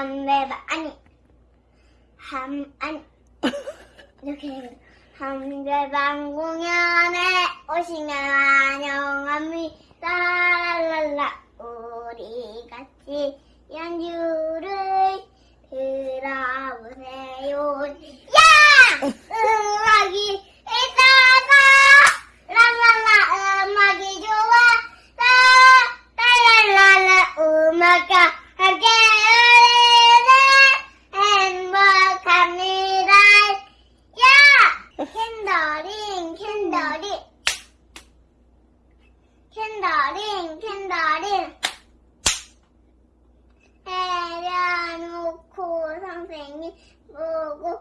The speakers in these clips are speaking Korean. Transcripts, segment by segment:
한배방 아니. 한 아니. 이렇게 한배방 공연에 오시면 환영합니다. 랄랄라. 우리 같이 연주를 들어보세요 야 음악이 있어서 랄랄라 음악이 좋아서 랄랄랄라 음악과 함께 우리는 행복합니다 야 캔더링 캔더링 캔더링 캔더링 해려놓고 선생님 보고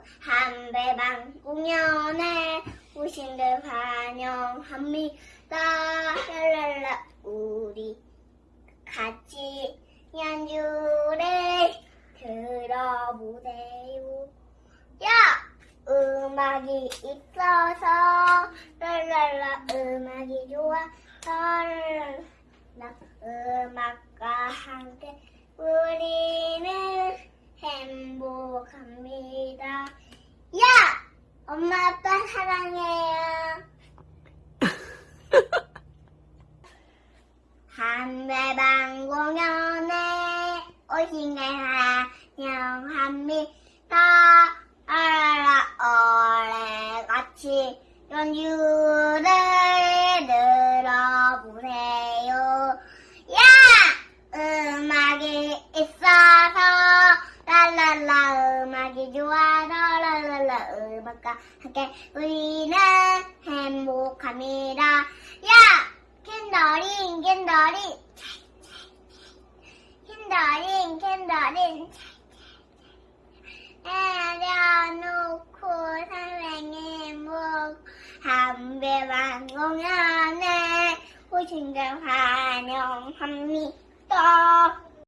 공연에 오신들 환영합니다. 랄랄라 우리 같이 연주를 들어보세요. 야! 음악이 있어서 랄랄라 음악이 좋아 랄랄라 음악과 함께 우리는 행복합니다. 야! 엄마 아빠 사랑해요. 한배방 공연에 오신 걸 환영합니다. 아라라 오래 같이 연주를 들어보세요. 랄랄라 음악과 함께 우리는 행복합니다. 야! 캔더링 캔더링 캔더링 캔더링 내려놓고 선생님 목 한 배만 공연에 오신 걸 환영합니다.